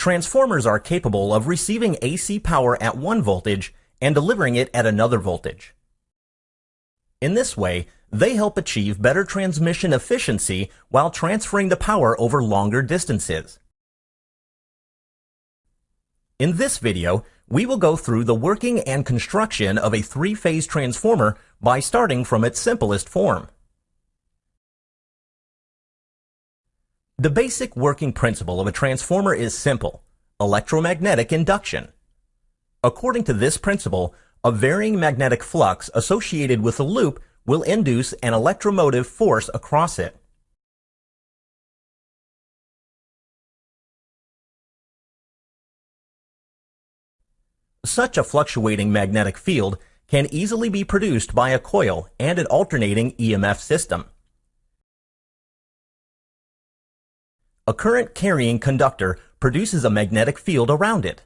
Transformers are capable of receiving AC power at one voltage and delivering it at another voltage. In this way, they help achieve better transmission efficiency while transferring the power over longer distances. In this video, we will go through the working and construction of a three-phase transformer by starting from its simplest form. The basic working principle of a transformer is simple, electromagnetic induction. According to this principle, a varying magnetic flux associated with a loop will induce an electromotive force across it. Such a fluctuating magnetic field can easily be produced by a coil and an alternating EMF system. A current carrying conductor produces a magnetic field around it.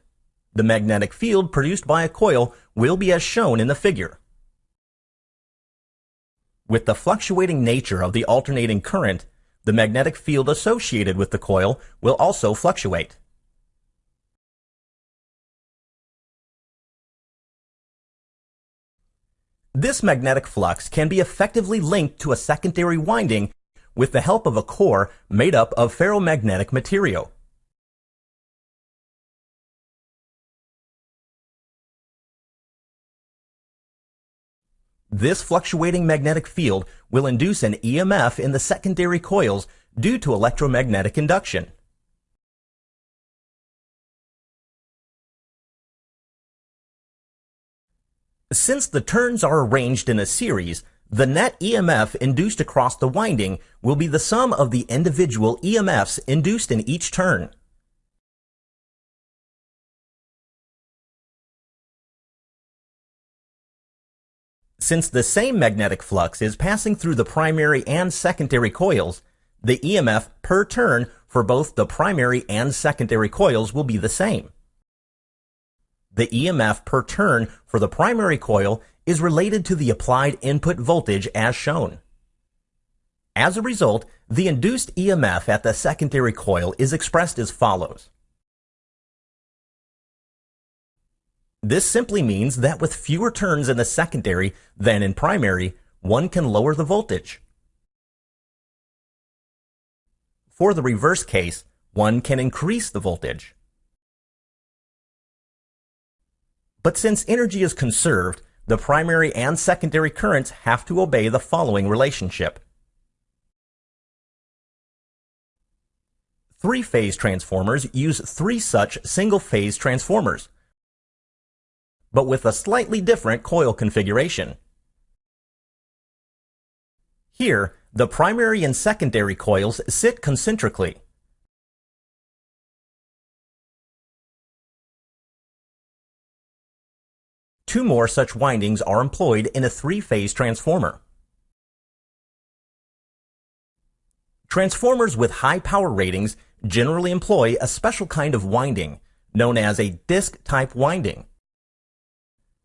The magnetic field produced by a coil will be as shown in the figure. With the fluctuating nature of the alternating current, the magnetic field associated with the coil will also fluctuate. This magnetic flux can be effectively linked to a secondary winding with the help of a core made up of ferromagnetic material. This fluctuating magnetic field will induce an EMF in the secondary coils due to electromagnetic induction. Since the turns are arranged in a series, the net EMF induced across the winding will be the sum of the individual EMFs induced in each turn. Since the same magnetic flux is passing through the primary and secondary coils, the EMF per turn for both the primary and secondary coils will be the same. The EMF per turn for the primary coil is related to the applied input voltage as shown. As a result, the induced EMF at the secondary coil is expressed as follows. This simply means that with fewer turns in the secondary than in primary, one can lower the voltage. For the reverse case, one can increase the voltage. But since energy is conserved, the primary and secondary currents have to obey the following relationship. Three-phase transformers use three such single-phase transformers, but with a slightly different coil configuration. Here, the primary and secondary coils sit concentrically. Two more such windings are employed in a three-phase transformer. Transformers with high power ratings generally employ a special kind of winding, known as a disc-type winding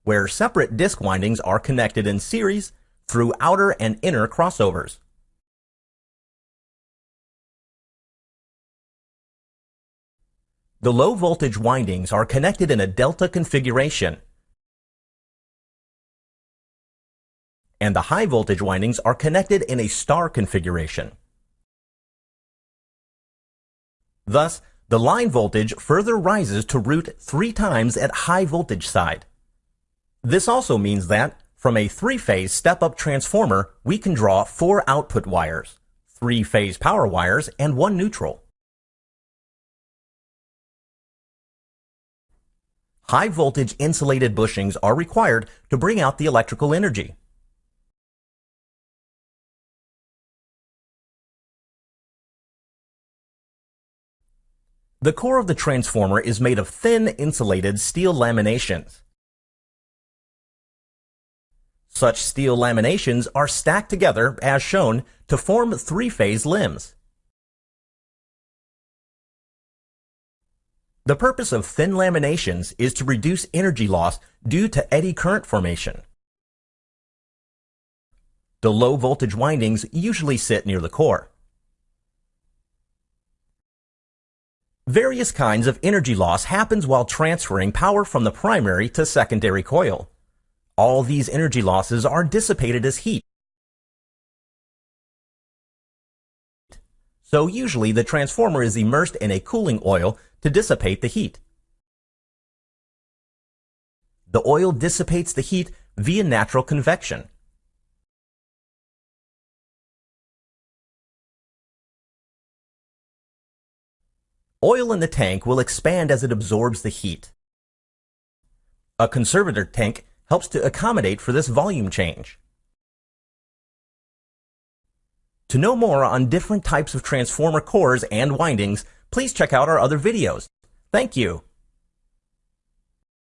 where separate disk windings are connected in series through outer and inner crossovers. The low voltage windings are connected in a delta configuration, and the high voltage windings are connected in a star configuration. Thus, the line voltage further rises to root three times at high voltage side. This also means that, from a three-phase step-up transformer, we can draw four output wires, three-phase power wires, and one neutral. High voltage insulated bushings are required to bring out the electrical energy. The core of the transformer is made of thin insulated steel laminations. Such steel laminations are stacked together, as shown, to form three-phase limbs. The purpose of thin laminations is to reduce energy loss due to eddy current formation. The low voltage windings usually sit near the core. Various kinds of energy loss happens while transferring power from the primary to secondary coil. All these energy losses are dissipated as heat. So usually the transformer is immersed in a cooling oil to dissipate the heat. The oil dissipates the heat via natural convection. Oil in the tank will expand as it absorbs the heat. A conservator tank helps to accommodate for this volume change. To know more on different types of transformer cores and windings, please check out our other videos. Thank you.